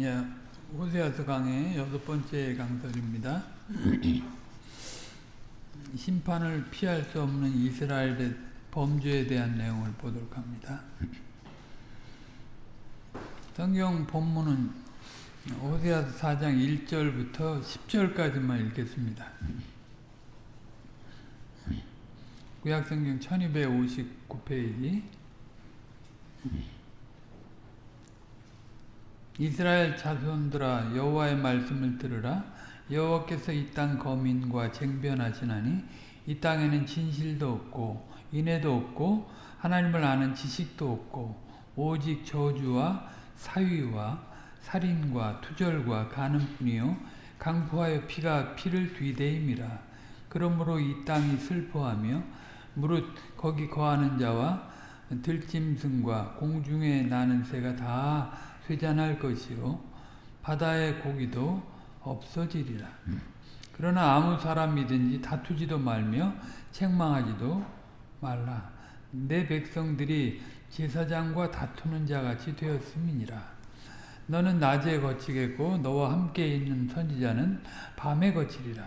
예, 호세아서 강의 여섯 번째 강설입니다. 심판을 피할 수 없는 이스라엘의 범죄에 대한 내용을 보도록 합니다. 성경 본문은 호세아서 4장 1절부터 10절까지만 읽겠습니다. 구약성경 1259페이지 이스라엘 자손들아 여호와의 말씀을 들으라. 여호와께서 이 땅 거민과 쟁변하시나니 이 땅에는 진실도 없고 인애도 없고 하나님을 아는 지식도 없고 오직 저주와 사위와 살인과 투절과 가는뿐이요 강포하여 피가 피를 뒤대임이라. 그러므로 이 땅이 슬퍼하며 무릇 거기 거하는 자와 들짐승과 공중에 나는 새가 다 쇠잔할 것이요 바다의 고기도 없어지리라. 그러나 아무 사람이든지 다투지도 말며 책망하지도 말라. 내 백성들이 제사장과 다투는 자같이 되었음이니라. 너는 낮에 거치겠고 너와 함께 있는 선지자는 밤에 거치리라.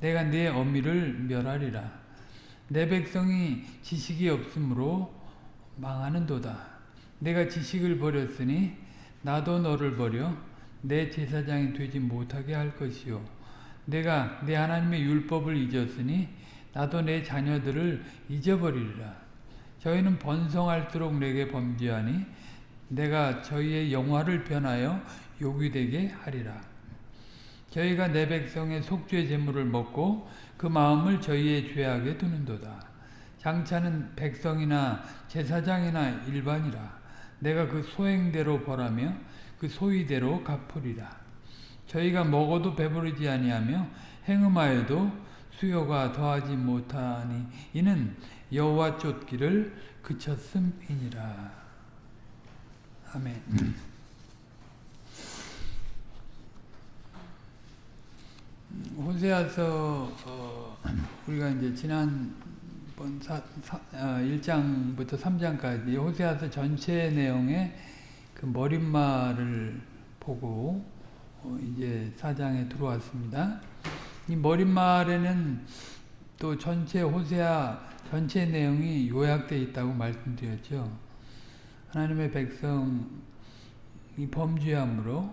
내가 네 어미를 멸하리라. 내 백성이 지식이 없으므로 망하는도다. 내가 지식을 버렸으니 나도 너를 버려. 내 제사장이 되지 못하게 할 것이요 내가 내 하나님의 율법을 잊었으니 나도 내 자녀들을 잊어버리리라. 저희는 번성할수록 내게 범죄하니 내가 저희의 영화를 변하여 욕이 되게 하리라. 저희가 내 백성의 속죄 제물을 먹고 그 마음을 저희의 죄악에 두는도다. 장차는 백성이나 제사장이나 일반이라 내가 그 소행대로 벌하며 그 소위대로 갚으리라. 저희가 먹어도 배부르지 아니하며 행음하여도 수요가 더하지 못하니 이는 여호와 쫓기를 그쳤음이니라. 아멘. 호세아서 어, 우리가 이제 지난 번 사, 사, 어, 1장부터 3장까지 호세아서 전체 내용의 그 머릿말을 보고 어, 이제 4장에 들어왔습니다. 이 머릿말에는 또 전체 호세아 전체 내용이 요약되어 있다고 말씀드렸죠. 하나님의 백성이 범죄함으로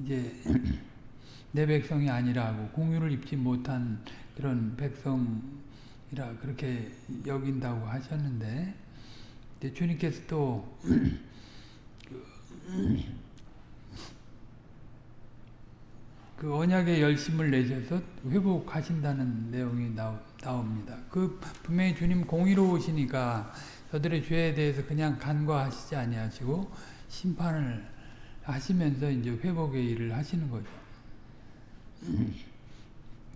이제 내 백성이 아니라고 공유를 입지 못한 그런 백성 이라 그렇게 여긴다고 하셨는데 주님께서 또 그, 그 언약의 열심을 내셔서 회복하신다는 내용이 나오, 나옵니다. 그 분명히 주님 공의로우시니까 저들의 죄에 대해서 그냥 간과하시지 아니하시고 심판을 하시면서 이제 회복의 일을 하시는 거죠.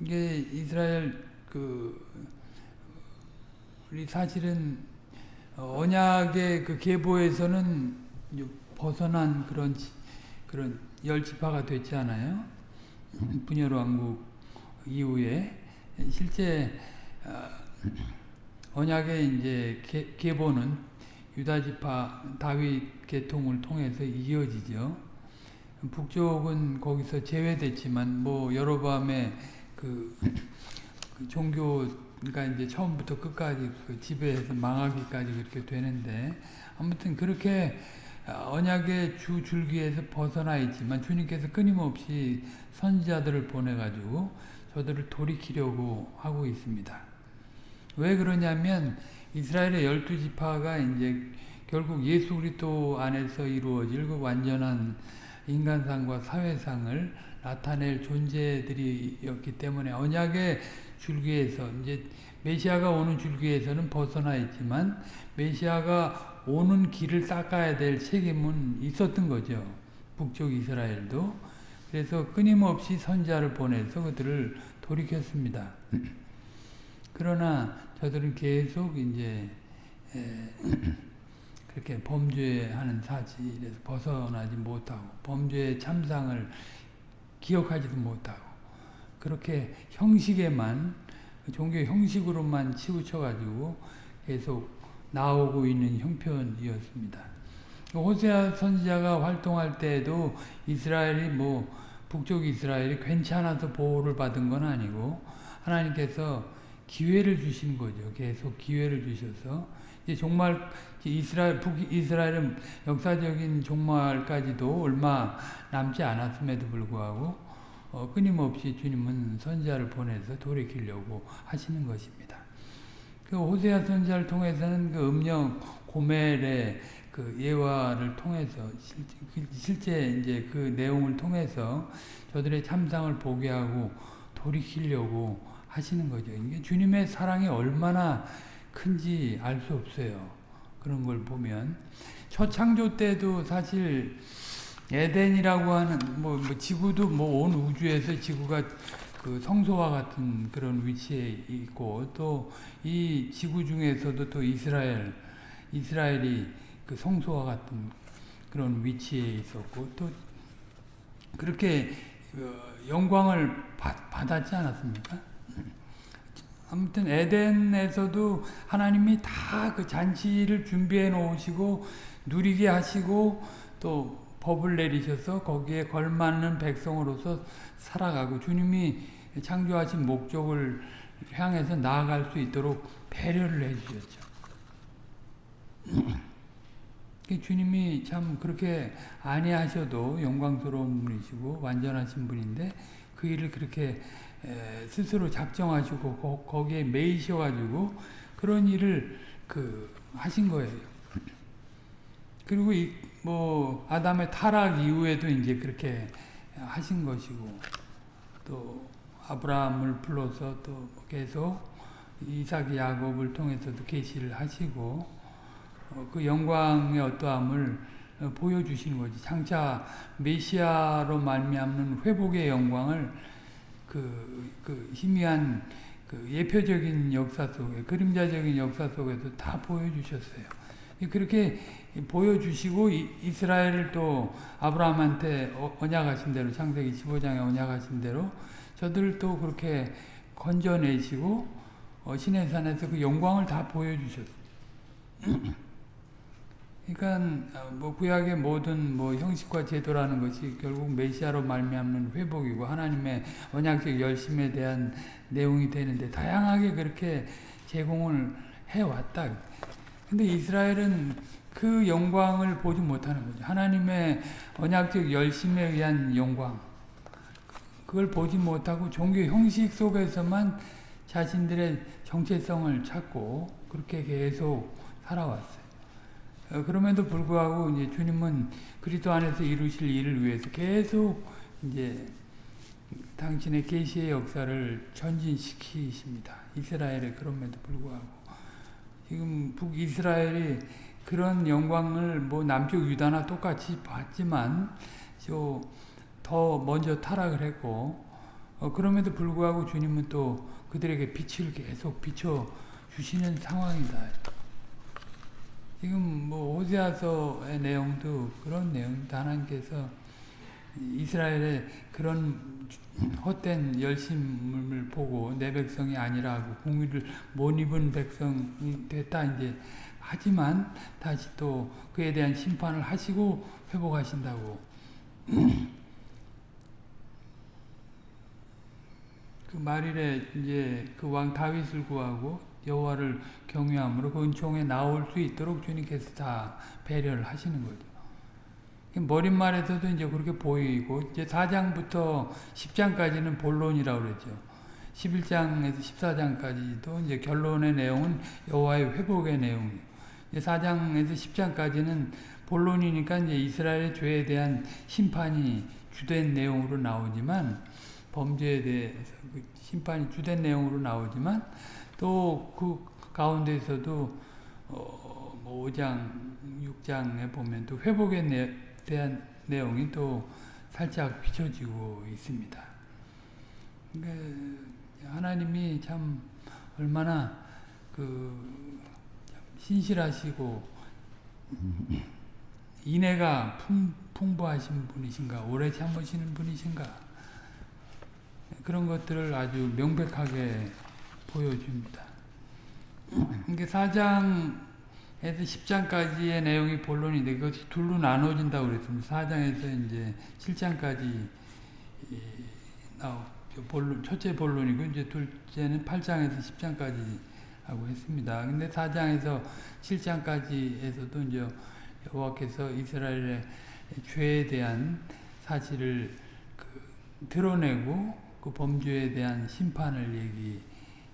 이게 이스라엘 그 우리 사실은 언약의 그 계보에서는 벗어난 그런 그런 열 지파가 됐지 않아요? 분열 왕국 이후에 실제 언약의 이제 계보는 유다 지파 다윗 계통을 통해서 이어지죠. 북쪽은 거기서 제외됐지만 뭐 여로밤의 그, 그 종교 그러니까 이제 처음부터 끝까지 그 지배해서 망하기까지 그렇게 되는데 아무튼 그렇게 언약의 주 줄기에서 벗어나 있지만 주님께서 끊임없이 선지자들을 보내가지고 저들을 돌이키려고 하고 있습니다. 왜 그러냐면 이스라엘의 열두 지파가 이제 결국 예수 그리스도 안에서 이루어질 그 완전한 인간상과 사회상을 나타낼 존재들이었기 때문에 언약의 줄기에서 이제 메시아가 오는 줄기에서는 벗어나 있지만 메시아가 오는 길을 닦아야 될 책임은 있었던 거죠. 북쪽 이스라엘도. 그래서 끊임없이 선자를 보내서 그들을 돌이켰습니다. 그러나 저들은 계속 이제 그렇게 범죄하는 사실에서 벗어나지 못하고 범죄의 참상을 기억하지도 못하고 그렇게 형식에만 종교 형식으로만 치우쳐가지고 계속 나오고 있는 형편이었습니다. 호세아 선지자가 활동할 때에도 이스라엘이 뭐 북쪽 이스라엘이 괜찮아서 보호를 받은 건 아니고 하나님께서 기회를 주신 거죠. 계속 기회를 주셔서 이제 종말 이스라엘 북 이스라엘은 역사적인 종말까지도 얼마 남지 않았음에도 불구하고 어, 끊임없이 주님은 선지자를 보내서 돌이키려고 하시는 것입니다. 그 호세아 선지자를 통해서는 그 음령 고멜의 그 예화를 통해서 실제 이제 그 내용을 통해서 저들의 참상을 보게 하고 돌이키려고 하시는 거죠. 이게 주님의 사랑이 얼마나 큰지 알 수 없어요. 그런 걸 보면 첫 창조 때도 사실 에덴이라고 하는 뭐, 뭐 지구도 뭐 온 우주에서 지구가 그 성소와 같은 그런 위치에 있고 또 이 지구 중에서도 또 이스라엘 이스라엘이 그 성소와 같은 그런 위치에 있었고 또 그렇게 영광을 받, 았지 않았습니까? 아무튼 에덴에서도 하나님이 다 그 잔치를 준비해 놓으시고 누리게 하시고 또 법을 내리셔서 거기에 걸맞는 백성으로서 살아가고 주님이 창조하신 목적을 향해서 나아갈 수 있도록 배려를 해주셨죠. 주님이 참 그렇게 아니하셔도 영광스러운 분이시고 완전하신 분인데 그 일을 그렇게 스스로 작정하시고 거 기에 매이셔가지고 그런 일을 그 하신 거예요. 그리고 뭐 아담의 타락 이후에도 이제 그렇게 하신 것이고 또 아브라함을 불러서 또 계속 이삭 야곱을 통해서도 계시를 하시고 어, 그 영광의 어떠함을 어, 보여주시는 거지. 장차 메시아로 말미암는 회복의 영광을 그, 그 희미한 그 예표적인 역사 속에 그림자적인 역사 속에서 다 보여주셨어요. 그렇게 보여주시고 이스라엘을 또 아브라함한테 어, 언약하신 대로 창세기 15장에 언약하신 대로 저들을 또 그렇게 건져내시고 신의 산에서 그 영광을 다 보여주셨어요. 그러니까 어, 뭐 구약의 모든 뭐 형식과 제도라는 것이 결국 메시아로 말미암는 회복이고 하나님의 언약적 열심에 대한 내용이 되는데 다양하게 그렇게 제공을 해 왔다. 근데 이스라엘은 그 영광을 보지 못하는 거죠. 하나님의 언약적 열심에 의한 영광. 그걸 보지 못하고 종교 형식 속에서만 자신들의 정체성을 찾고 그렇게 계속 살아왔어요. 어, 그럼에도 불구하고 이제 주님은 그리스도 안에서 이루실 일을 위해서 계속 이제 당신의 계시의 역사를 전진시키십니다. 이스라엘에 그럼에도 불구하고 지금 북이스라엘이 그런 영광을 뭐 남쪽 유다나 똑같이 봤지만 더 먼저 타락을 했고 어, 그럼에도 불구하고 주님은 또 그들에게 빛을 계속 비춰 주시는 상황이다. 지금 뭐 오세아서의 내용도 그런 내용입니다. 하나님께서 이스라엘의 그런 헛된 열심을 보고 내 백성이 아니라고 공의를 못 입은 백성이 됐다 이제 하지만 다시 또 그에 대한 심판을 하시고 회복하신다고 그 말일에 이제 그 왕 다윗을 구하고 여호와를 경외함으로 그 은총에 나올 수 있도록 주님께서 다 배려를 하시는 거죠. 머릿말에서도 이제 그렇게 보이고 이제 4장부터 10장까지는 본론이라고 그랬죠. 11장에서 14장까지도 이제 결론의 내용은 여호와의 회복의 내용이에요. 이제 4장에서 10장까지는 본론이니까 이제 이스라엘의 죄에 대한 심판이 주된 내용으로 나오지만 범죄에 대해서 그 심판이 주된 내용으로 나오지만 또 그 가운데서도 어, 뭐 5장, 6장에 보면 또 회복에 내, 대한 내용이 또 살짝 비춰지고 있습니다. 그러니까 하나님이 참 얼마나 그 신실하시고 인애가 풍, 풍부하신 분이신가, 오래 참으시는 분이신가 그런 것들을 아주 명백하게 보여줍니다. 이게 사장 에 에서 10장까지의 내용이 본론인데 그것이 둘로 나눠진다고 그랬습니다. 4장에서 이제 7장까지 나오 본론 첫째 본론이고 이제 둘째는 8장에서 10장까지 하고 했습니다. 근데 4장에서 7장까지에서도 이제 여호와께서 이스라엘의 죄에 대한 사실을 그 드러내고 그 범죄에 대한 심판을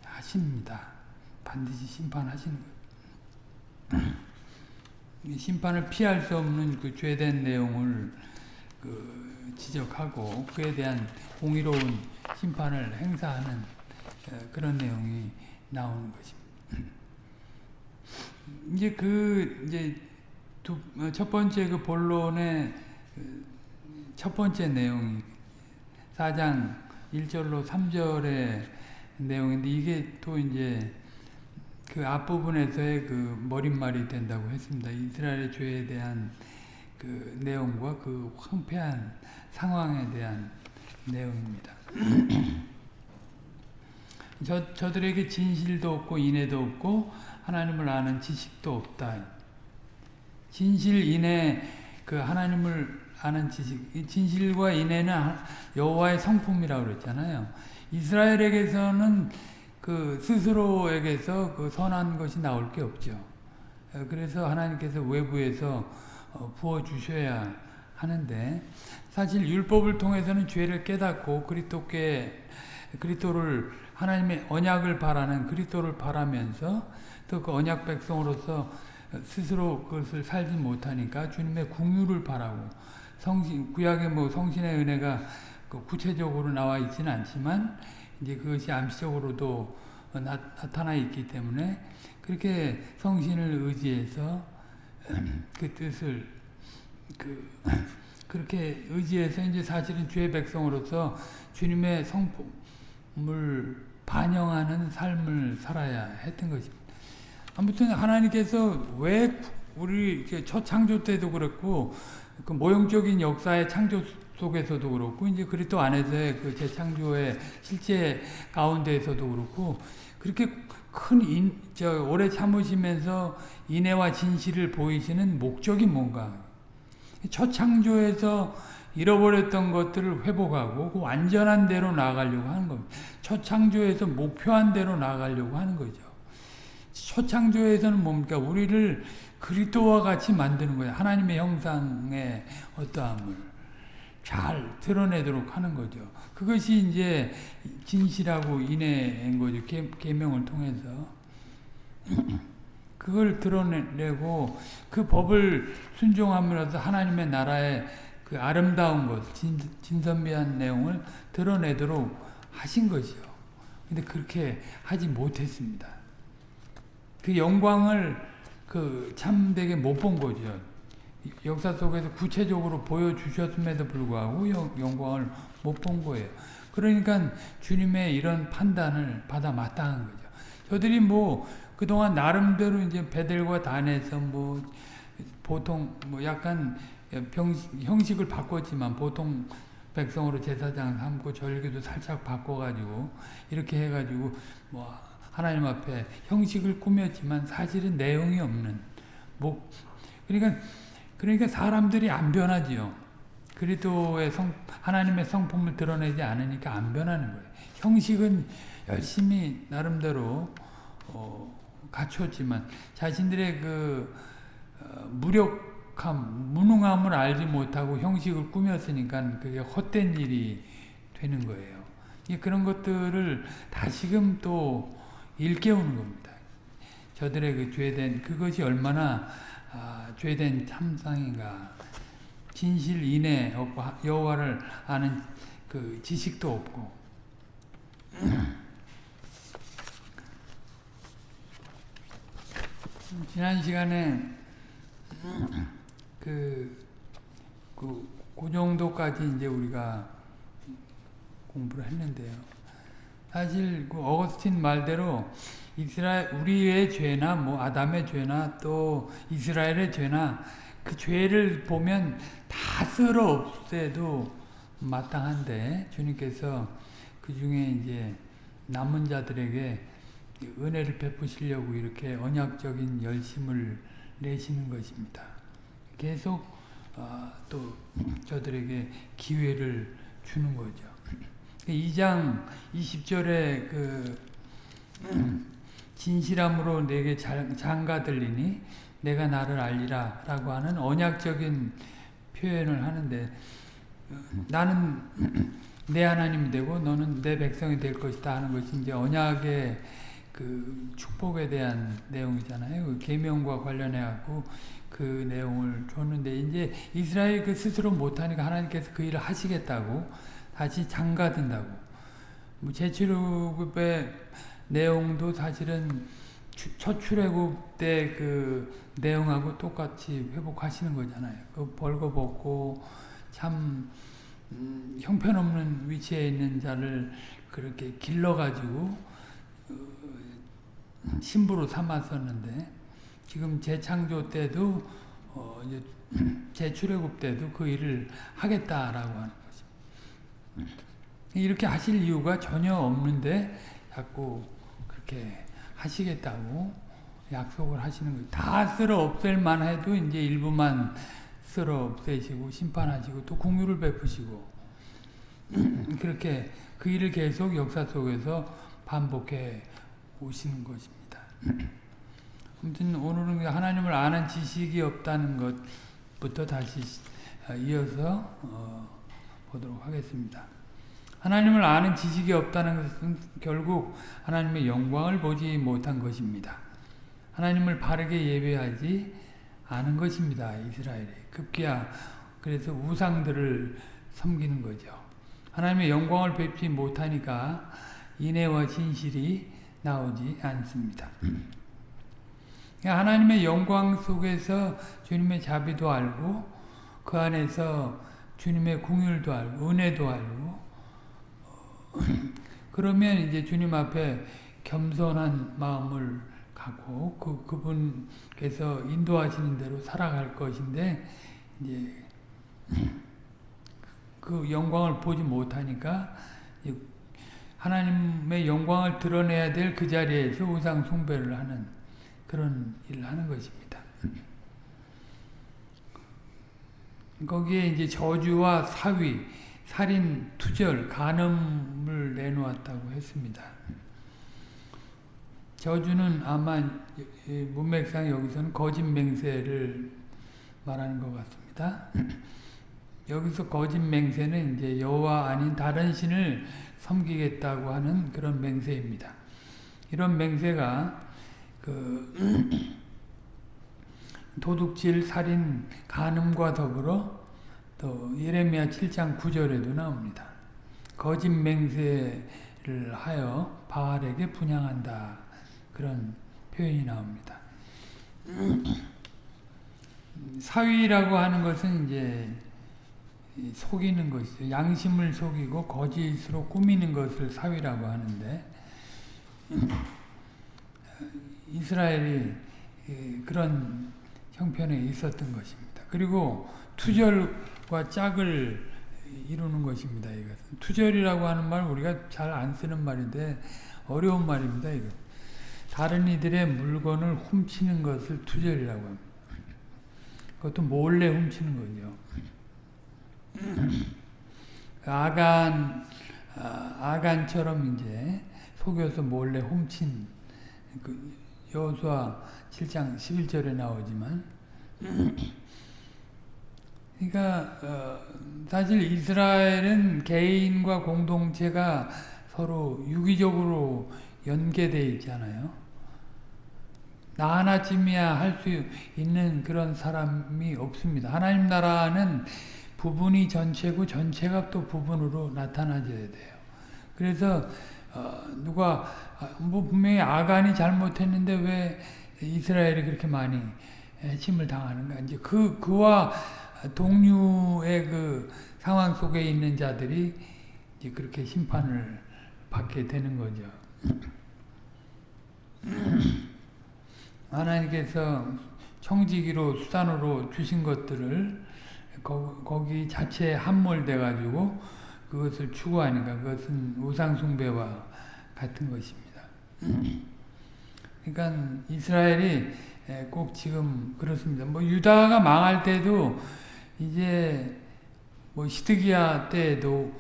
얘기하십니다. 반드시 심판하시는 거예요. 심판을 피할 수 없는 그 죄된 내용을 그 지적하고 그에 대한 공의로운 심판을 행사하는 그런 내용이 나오는 것입니다. 이제 그 이제 두, 첫 번째 그 본론의 첫 번째 내용이 4장 1절로 3절의 내용인데 이게 또 이제 그 앞부분에서의 그 머릿말이 된다고 했습니다. 이스라엘의 죄에 대한 그 내용과 그 황폐한 상황에 대한 내용입니다. 저, 저들에게 진실도 없고 인애도 없고 하나님을 아는 지식도 없다. 진실, 인애, 그 하나님을 아는 지식, 진실과 인애는 여호와의 성품이라고 그랬잖아요. 이스라엘에게서는 그 스스로에게서 그 선한 것이 나올 게 없죠. 그래서 하나님께서 외부에서 어, 부어 주셔야 하는데 사실 율법을 통해서는 죄를 깨닫고 그리스도께 그리스도를 하나님의 언약을 바라는 그리스도를 바라면서 또 그 언약 백성으로서 스스로 그것을 살지 못하니까 주님의 국유를 바라고 성신 구약의 뭐 성신의 은혜가 그 구체적으로 나와 있지는 않지만 이제 그것이 암시적으로도 나, 타나 있기 때문에 그렇게 성신을 의지해서 그 뜻을 그 그렇게 의지해서 이제 사실은 주의 백성으로서 주님의 성품을 반영하는 삶을 살아야 했던 것입니다. 아무튼 하나님께서 왜 우리 첫 창조 때도 그렇고 그 모형적인 역사의 창조 속에서도 그렇고 이제 그리스도 안에서의 그 재창조의 실제 가운데에서도 그렇고 그렇게 큰 인, 저 오래 참으시면서 인애와 진실을 보이시는 목적이 뭔가 첫 창조에서 잃어버렸던 것들을 회복하고 그 완전한 대로 나아가려고 하는 겁니다. 첫 창조에서 목표한 대로 나아가려고 하는 거죠. 첫 창조에서는 뭡니까? 우리를 그리스도와 같이 만드는 거예요. 하나님의 형상의 어떠함을 잘 드러내도록 하는 거죠. 그것이 이제 진실하고 인애인 거죠. 계, 명을 통해서. 그걸 드러내고 그 법을 순종함으로써 하나님의 나라의 그 아름다운 것, 진, 진선미한 내용을 드러내도록 하신 것이요. 근데 그렇게 하지 못했습니다. 그 영광을 그 참되게 못 본 거죠. 역사 속에서 구체적으로 보여주셨음에도 불구하고 영광을 못 본 거예요. 그러니까 주님의 이런 판단을 받아 마땅한 거죠. 저들이 뭐 그동안 나름대로 이제 베델과 단에서 뭐 보통 뭐 약간 병식, 형식을 바꿨지만 보통 백성으로 제사장 삼고 절기도 살짝 바꿔가지고 이렇게 해가지고 뭐 하나님 앞에 형식을 꾸몄지만 사실은 내용이 없는 뭐 그러니까 그러니까 사람들이 안 변하지요. 그리스도의 성 하나님의 성품을 드러내지 않으니까 안 변하는 거예요. 형식은 열심히 나름대로 어, 갖췄지만 자신들의 그 어, 무력함, 무능함을 알지 못하고 형식을 꾸몄으니까 그게 헛된 일이 되는 거예요. 그런 것들을 다시금 또 일깨우는 겁니다. 저들의 그 죄된 그것이 얼마나 아, 죄된 참상인가. 진실 없고 여호와를 아는 그 지식도 없고 지난 시간에 그, 그, 그 정도까지 이제 우리가 공부를 했는데요. 사실 그 어거스틴 말대로 이스라엘 우리의 죄나 뭐 아담의 죄나 또 이스라엘의 죄나 그 죄를 보면 다 쓸어 없애도 마땅한데 주님께서 그 중에 이제 남은 자들에게 은혜를 베푸시려고 이렇게 언약적인 열심을 내시는 것입니다. 계속 어, 또 저들에게 기회를 주는 거죠. 2장 20절에 그 진실함으로 내게 장가 들리니 내가 나를 알리라 라고 하는 언약적인 표현을 하는데 나는 내 하나님이 되고 너는 내 백성이 될 것이다 하는 것이 이제 언약의 그 축복에 대한 내용이잖아요. 그 계명과 관련해 갖고 그 내용을 줬는데 이제 이스라엘 그 스스로 못하니까 하나님께서 그 일을 하시겠다고 다시 장가든다고. 뭐 제출애굽의 내용도 사실은 첫 출애굽 때 그 내용하고 똑같이 회복하시는 거잖아요. 그 벌거벗고 참 음, 형편없는 위치에 있는 자를 그렇게 길러가지고 어, 신부로 삼았었는데 지금 재창조 때도 어, 이제 재출애굽 때도 그 일을 하겠다라고 하는. 이렇게 하실 이유가 전혀 없는데 자꾸 그렇게 하시겠다고 약속을 하시는 거예요. 다 쓸어 없앨 만 해도 이제 일부만 쓸어 없애시고 심판하시고 또 공유를 베푸시고 그렇게 그 일을 계속 역사 속에서 반복해 오시는 것입니다. 아무튼 오늘은 하나님을 아는 지식이 없다는 것부터 다시 이어서 어, 보도록 하겠습니다. 하나님을 아는 지식이 없다는 것은 결국 하나님의 영광을 보지 못한 것입니다. 하나님을 바르게 예배하지 않은 것입니다. 이스라엘이. 급기야 그래서 우상들을 섬기는 거죠. 하나님의 영광을 뵙지 못하니까 인애와 진실이 나오지 않습니다. 하나님의 영광 속에서 주님의 자비도 알고 그 안에서 주님의 궁율도 알고 은혜도 알고 그러면 이제 주님 앞에 겸손한 마음을 갖고 그 그분께서 인도하시는 대로 살아갈 것인데 이제 그 영광을 보지 못하니까 하나님의 영광을 드러내야 될 그 자리에서 우상 숭배를 하는 그런 일을 하는 것입니다. 거기에 이제 저주와 사위, 살인, 투절, 간음을 내놓았다고 했습니다. 저주는 아마 문맥상 여기서는 거짓 맹세를 말하는 것 같습니다. 여기서 거짓 맹세는 이제 여호와 아닌 다른 신을 섬기겠다고 하는 그런 맹세입니다. 이런 맹세가 그 도둑질, 살인, 간음과 더불어 또 예레미야 7장 9절에도 나옵니다. 거짓 맹세를 하여 바알에게 분양한다. 그런 표현이 나옵니다. 사위라고 하는 것은 이제 속이는 것이죠. 양심을 속이고 거짓으로 꾸미는 것을 사위라고 하는데 이스라엘이 그런 형편에 있었던 것입니다. 그리고 투절과 짝을 이루는 것입니다. 이것은 투절이라고 하는 말 우리가 잘 안 쓰는 말인데 어려운 말입니다. 이것. 다른 이들의 물건을 훔치는 것을 투절이라고 합니다. 그것도 몰래 훔치는 거죠. 아간 아, 아간처럼 이제 속여서 몰래 훔친 그 여호수아 7장 11절에 나오지만 그러니까 어, 사실 이스라엘은 개인과 공동체가 서로 유기적으로 연계되어 있잖아요. 나 하나쯤이야 할 수 있는 그런 사람이 없습니다. 하나님 나라는 부분이 전체고 전체가 또 부분으로 나타나줘야 돼요. 그래서 어, 누가 뭐 분명히 아간이 잘못했는데 왜 이스라엘이 그렇게 많이 침을 당하는가? 이제 그 그와 동류의 그 상황 속에 있는 자들이 이제 그렇게 심판을 받게 되는 거죠. 하나님께서 청지기로 수단으로 주신 것들을 거 기 자체에 함몰돼 가지고 그것을 추구하니까 그것은 우상 숭배와 같은 것입니다. 그러니까 이스라엘이 예, 꼭 지금 그렇습니다. 뭐 유다가 망할 때도 이제 뭐 시드기야 때도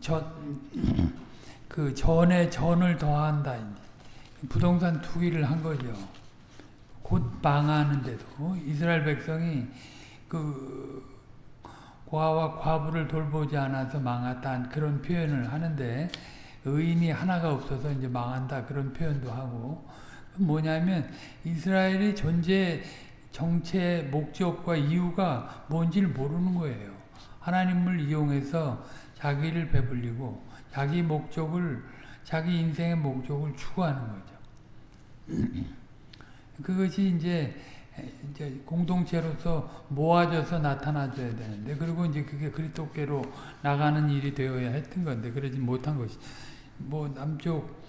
전그 전에 전을 더한다. 부동산 투기를 한 거죠. 곧 망하는데도 이스라엘 백성이 그 과와 과부를 돌보지 않아서 망했다 그런 표현을 하는데 의인이 하나가 없어서 이제 망한다 그런 표현도 하고 뭐냐면 이스라엘의 존재 정체 목적과 이유가 뭔지를 모르는 거예요. 하나님을 이용해서 자기를 배불리고 자기 목적을 자기 인생의 목적을 추구하는 거죠. 그것이 이제 이제 공동체로서 모아져서 나타나줘야 되는데 그리고 이제 그게 그리스도께로 나가는 일이 되어야 했던 건데 그러지 못한 것이 뭐 남쪽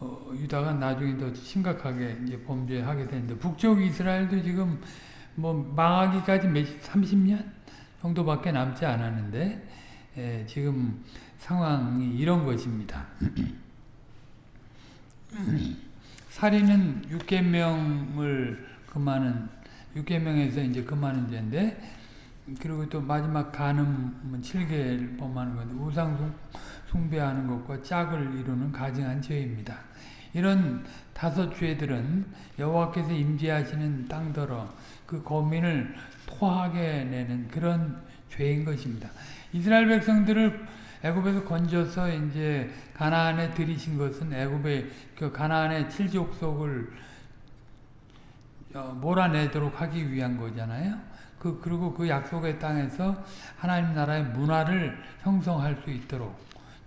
어, 유다가 나중에 더 심각하게 이제 범죄하게 되는데 북쪽 이스라엘도 지금 뭐 망하기까지 몇 30년 정도밖에 남지 않았는데 예, 지금 상황이 이런 것입니다. 살인은 6계명을 금하는 6계명에서 이제 금하는 죄인데 그리고 또 마지막 간음은 7계를 범하는 건데 우상 숭배하는 것과 짝을 이루는 가증한 죄입니다. 이런 다섯 죄들은 여호와께서 임재하시는 땅더러 그 거민을 토하게 내는 그런 죄인 것입니다. 이스라엘 백성들을 애굽에서 건져서 이제 가나안에 들이신 것은 애굽의 그 가나안의 칠족속을 어, 몰아내도록 하기 위한 거잖아요. 그 그리고 그 약속의 땅에서 하나님 나라의 문화를 형성할 수 있도록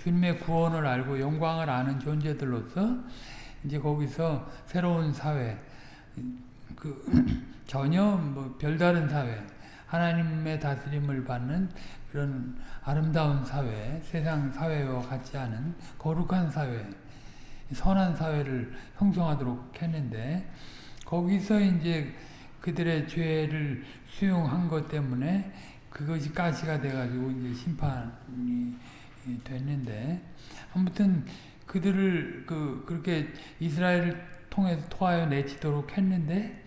주님의 구원을 알고 영광을 아는 존재들로서 이제 거기서 새로운 사회 그 전혀 뭐 별다른 사회 하나님의 다스림을 받는 그런 아름다운 사회, 세상 사회와 같지 않은 거룩한 사회, 선한 사회를 형성하도록 했는데 거기서 이제 그들의 죄를 수용한 것 때문에 그것이 가시가 돼가지고 이제 심판이 됐는데 아무튼 그들을 그 그렇게 이스라엘을 통해서 토하여 내치도록 했는데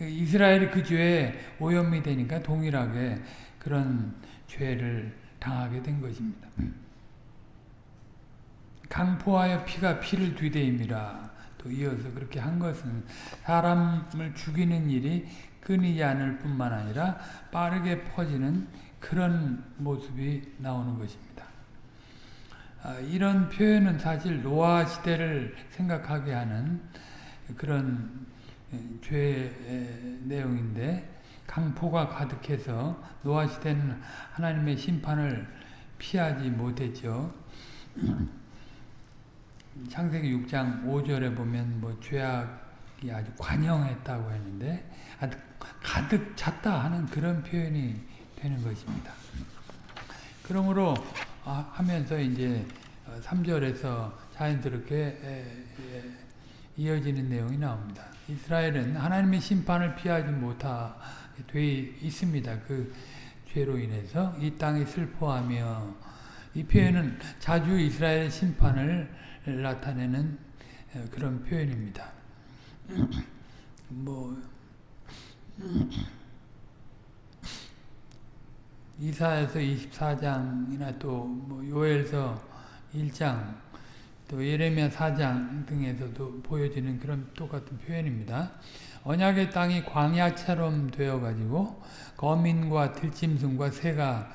이스라엘이 그 죄에 오염이 되니까 동일하게 그런 죄를 당하게 된 것입니다. 강포하여 피가 피를 뒤대임이라 또 이어서 그렇게 한 것은 사람을 죽이는 일이 끊이지 않을 뿐만 아니라 빠르게 퍼지는 그런 모습이 나오는 것입니다. 아, 이런 표현은 사실 노아 시대를 생각하게 하는 그런 죄의 내용인데 강포가 가득해서 노아 시대는 하나님의 심판을 피하지 못했죠. 창세기 6장 5절에 보면 뭐 죄악이 아주 관영했다고 했는데 아주 가득 찼다 하는 그런 표현이 되는 것입니다. 그러므로 아, 하면서 이제 3절에서 자연스럽게 이어지는 내용이 나옵니다. 이스라엘은 하나님의 심판을 피하지 못하 돼 있습니다. 그 죄로 인해서 이 땅이 슬퍼하며 이 표현은 자주 이스라엘 심판을 나타내는 그런 표현입니다. 뭐 이사에서 24장이나 또 뭐 요엘서 1장 또 예레미야 4장 등에서도 보여지는 그런 똑같은 표현입니다. 언약의 땅이 광야처럼 되어가지고 거민과 들짐승과 새가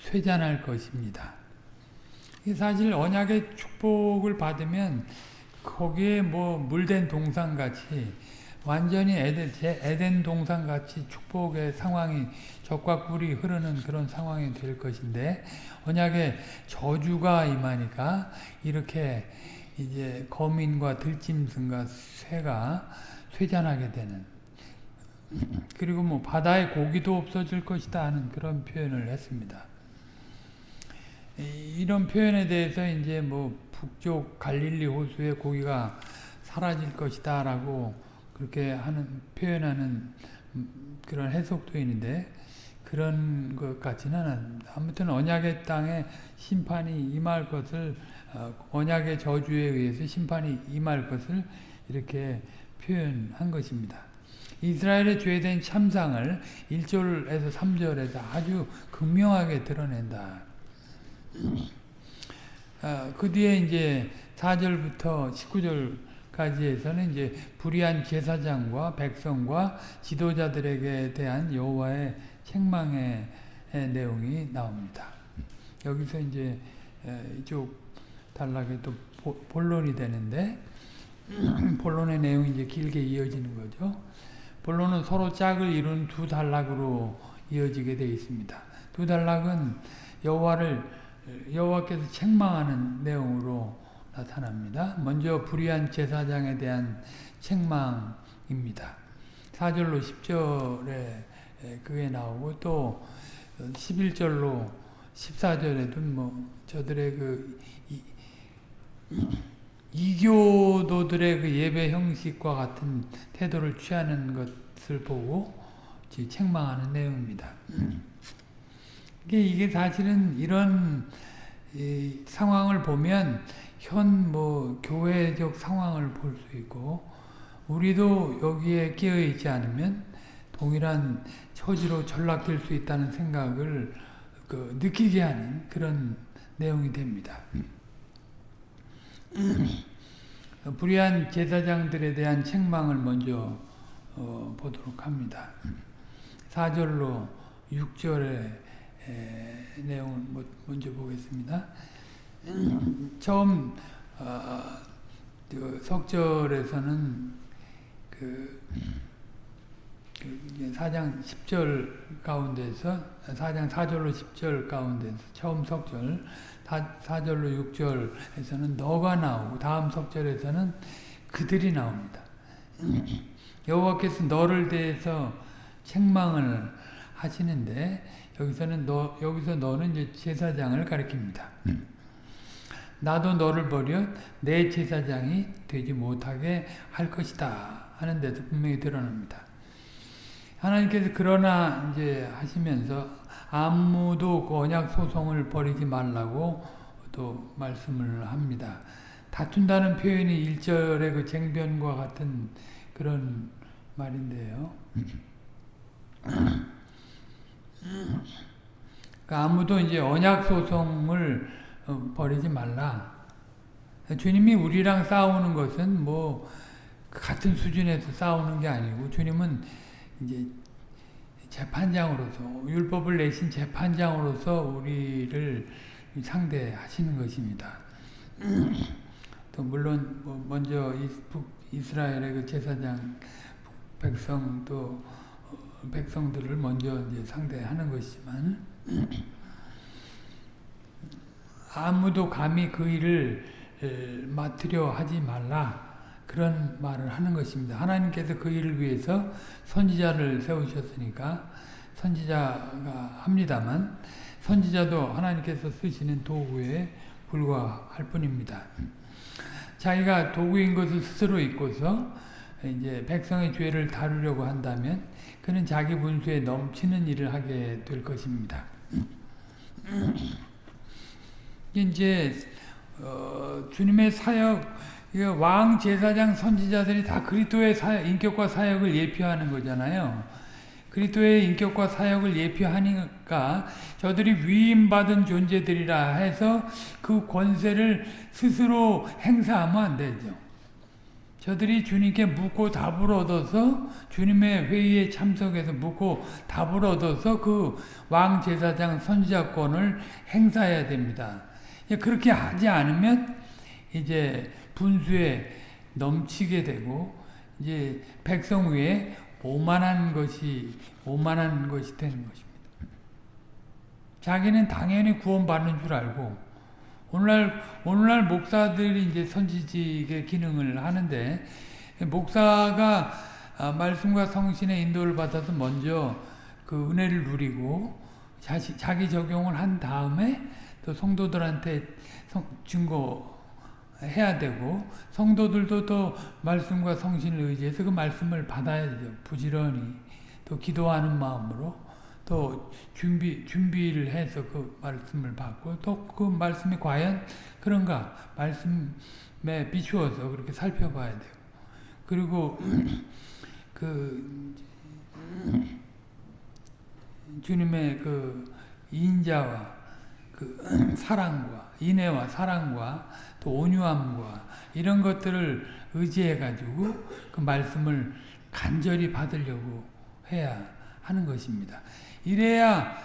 쇠잔할 것입니다. 사실 언약의 축복을 받으면 거기에 뭐 물된 동산같이 완전히 에덴, 에덴 동산같이 축복의 상황이 적과 꿀이 흐르는 그런 상황이 될 것인데 언약의 저주가 임하니까 이렇게 이제 거민과 들짐승과 새가 쇠잔하게 되는 그리고 뭐 바다의 고기도 없어질 것이다 하는 그런 표현을 했습니다. 이런 표현에 대해서 이제 뭐 북쪽 갈릴리 호수의 고기가 사라질 것이다 라고 그렇게 하는 표현하는 그런 해석도 있는데 그런 것 같지는 않습니다. 아무튼 언약의 땅에 심판이 임할 것을 어, 언약의 저주에 의해서 심판이 임할 것을 이렇게 표현한 것입니다. 이스라엘의 죄된 참상을 1절에서 3절에서 아주 극명하게 드러낸다. 아, 그 뒤에 이제 4절부터 19절까지에서는 이제 불의한 제사장과 백성과 지도자들에게 대한 여호와의 책망의 내용이 나옵니다. 여기서 이제 이쪽 단락에 또 본론이 되는데 본론의 내용이 이제 길게 이어지는 거죠. 본론은 서로 짝을 이룬 두 단락으로 이어지게 되어 있습니다. 두 단락은 여호와를 여호와께서 책망하는 내용으로 나타납니다. 먼저 불의한 제사장에 대한 책망입니다. 4절로 10절에 그게 나오고 또 11절로 14절에도 뭐 저들의 그 이, 이교도들의 그 예배 형식과 같은 태도를 취하는 것을 보고 책망하는 내용입니다. 이게, 이게 사실은 이런 상황을 보면 현 뭐 교회적 상황을 볼 수 있고 우리도 여기에 끼어 있지 않으면 동일한 처지로 전락될 수 있다는 생각을 그 느끼게 하는 그런 내용이 됩니다. 불의한 제사장들에 대한 책망을 먼저 어, 보도록 합니다. 4절로 6절의 내용을 먼저 보겠습니다. 처음 어, 그 석절에서는 그, 그 4장 10절 가운데서 4장 4절로 10절 가운데서 처음 석절 4, 4절로 6절에서는 너가 나오고 다음 석절에서는 그들이 나옵니다. 여호와께서 너를 대해서 책망을 하시는데 여기서는 너 여기서 너는 이제 제사장을 가리킵니다. 나도 너를 버려 내 제사장이 되지 못하게 할 것이다 하는 데서 분명히 드러납니다. 하나님께서 그러나 이제 하시면서 아무도 그 언약 소송을 버리지 말라고 또 말씀을 합니다. 다툰다는 표현이 1절의 그 쟁변과 같은 그런 말인데요. 그러니까 아무도 이제 언약 소송을 어, 버리지 말라. 주님이 우리랑 싸우는 것은 뭐 같은 수준에서 싸우는 게 아니고 주님은 이제 재판장으로서 율법을 내신 재판장으로서 우리를 상대하시는 것입니다. 또 물론 뭐 먼저 이스라엘의 그 제사장 백성 또 어, 백성들을 먼저 이제 상대하는 것이지만 아무도 감히 그 일을 맡으려 하지 말라 그런 말을 하는 것입니다. 하나님께서 그 일을 위해서 선지자를 세우셨으니까 선지자가 합니다만 선지자도 하나님께서 쓰시는 도구에 불과할 뿐입니다. 자기가 도구인 것을 스스로 잊고서 이제 백성의 죄를 다루려고 한다면 그는 자기 분수에 넘치는 일을 하게 될 것입니다. 이제 어, 주님의 사역 왕 제사장 선지자들이 다 그리스도의 사역, 인격과 사역을 예표하는 거잖아요. 그리스도의 인격과 사역을 예표하니까 저들이 위임받은 존재들이라 해서 그 권세를 스스로 행사하면 안 되죠. 저들이 주님께 묻고 답을 얻어서 주님의 회의에 참석해서 묻고 답을 얻어서 그 왕 제사장 선지자권을 행사해야 됩니다. 그렇게 하지 않으면 이제 분수에 넘치게 되고 이제 백성 위에 오만한 것이 오만한 것이 되는 것입니다. 자기는 당연히 구원받는 줄 알고 오늘날 오늘날 목사들이 이제 선지직의 기능을 하는데 목사가 아, 말씀과 성신의 인도를 받아서 먼저 그 은혜를 누리고 자기 적용을 한 다음에 또 성도들한테 증거 해야 되고 성도들도 또 말씀과 성신을 의지해서 그 말씀을 받아야 되죠. 부지런히 또 기도하는 마음으로 또 준비 준비를 해서 그 말씀을 받고 또 그 말씀이 과연 그런가 말씀에 비추어서 그렇게 살펴봐야 되고 그리고 그 주님의 그 인자와 그 사랑과 인애와 사랑과 또 온유함과 이런 것들을 의지해 가지고 그 말씀을 간절히 받으려고 해야 하는 것입니다. 이래야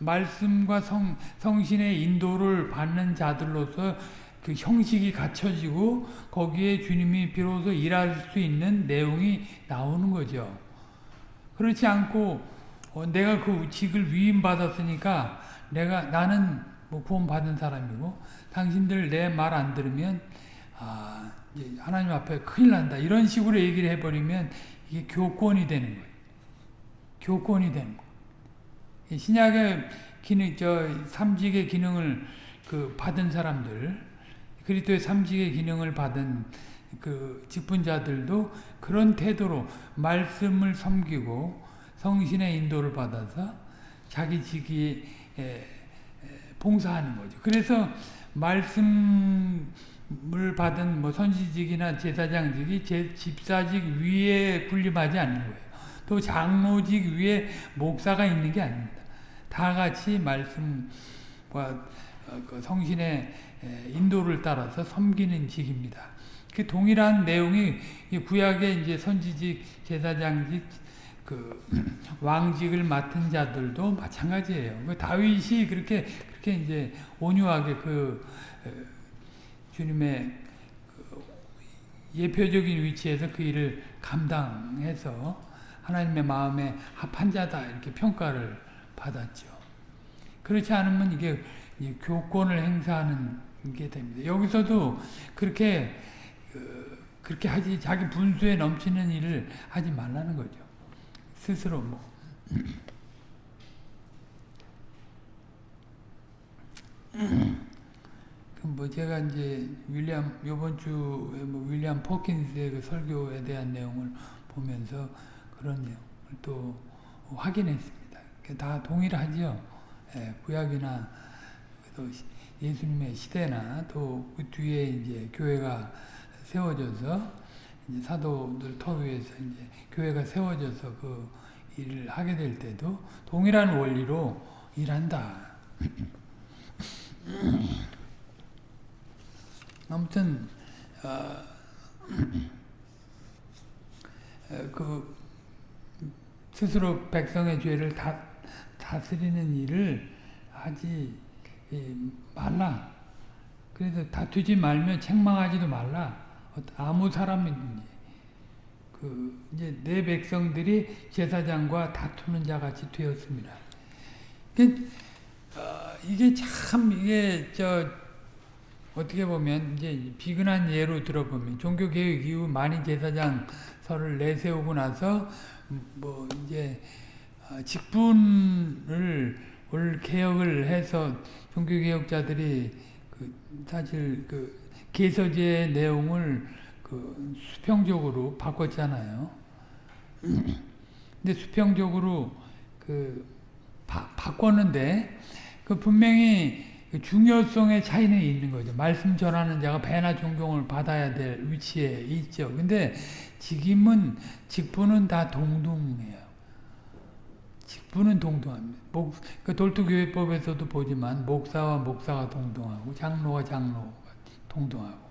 말씀과 성, 성신의 인도를 받는 자들로서 그 형식이 갖춰지고 거기에 주님이 비로소 일할 수 있는 내용이 나오는 거죠. 그렇지 않고 어, 내가 그 직을 위임받았으니까 내가 나는 뭐 구원 받은 사람이고 당신들 내 말 안 들으면 아, 하나님 앞에 큰일 난다 이런 식으로 얘기를 해버리면 이게 교권이 되는 거예요. 교권이 되는 거예요. 신약의 기능, 저 삼직의 기능을 그 받은 사람들 그리스도의 삼직의 기능을 받은 그 직분자들도 그런 태도로 말씀을 섬기고 성신의 인도를 받아서 자기 직위에 봉사하는 거죠. 그래서 말씀을 받은 뭐 선지직이나 제사장직이 제 집사직 위에 군림하지 않는 거예요. 또 장로직 위에 목사가 있는 게 아닙니다. 다 같이 말씀과 그 성신의 인도를 따라서 섬기는 직입니다. 그 동일한 내용이 구약의 이제 선지직, 제사장직, 그 왕직을 맡은 자들도 마찬가지예요. 그 다윗이 그렇게 그렇게 이제 온유하게 그 주님의 그 예표적인 위치에서 그 일을 감당해서 하나님의 마음에 합한 자다 이렇게 평가를 받았죠. 그렇지 않으면 이게 교권을 행사하는 게 됩니다. 여기서도 그렇게 그, 그렇게 하지 자기 분수에 넘치는 일을 하지 말라는 거죠. 스스로 뭐 뭐 제가 이제 윌리엄 요번 주에 뭐 윌리엄 포킨스의 그 설교에 대한 내용을 보면서 그런 내용을 또 확인했습니다. 다 동일하죠. 예, 구약이나 또 예수님의 시대나 또 그 뒤에 이제 교회가 세워져서 이제 사도들 터 위에서 이제 교회가 세워져서 그 일을 하게 될 때도 동일한 원리로 일한다. 아무튼 어, 그 스스로 백성의 죄를 다, 다스리는 일을 하지 말라. 그래서 다투지 말며 책망하지도 말라. 아무 사람이든지. 그 이제 내 백성들이 제사장과 다투는 자 같이 되었습니다. 그, 어, 이게 참 이게 저 어떻게 보면 이제 비근한 예로 들어보면 종교 개혁 이후 많이 제사장 설을 내세우고 나서 뭐 이제 어, 직분을 올 개혁을 해서 종교 개혁자들이 그 사실 그 개서제 내용을 그 수평적으로 바꿨잖아요. 근데 수평적으로 그 바, 바꿨는데 그 분명히 그 중요성의 차이는 있는 거죠. 말씀 전하는 자가 배나 존경을 받아야 될 위치에 있죠. 근데 직임은 직분은 다 동등해요. 직분은 동등합니다. 목, 그 돌투교회법에서도 보지만 목사와 목사가 동등하고 장로와 장로가 동등하고